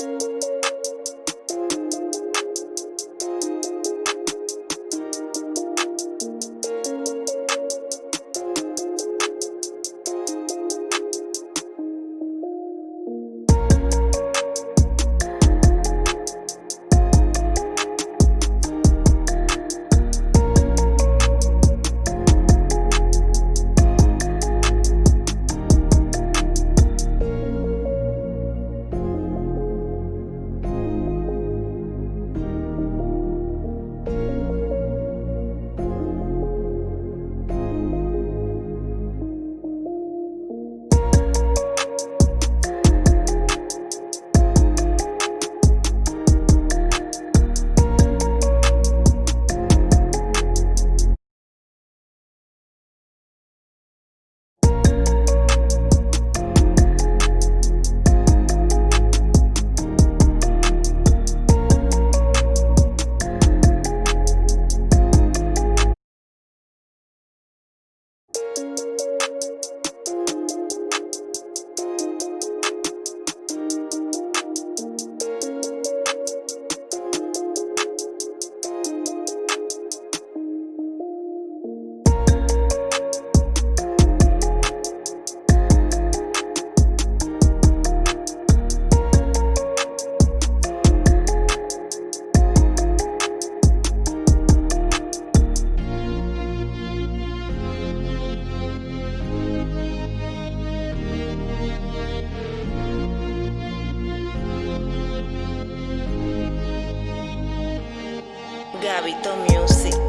Música Gabito Music.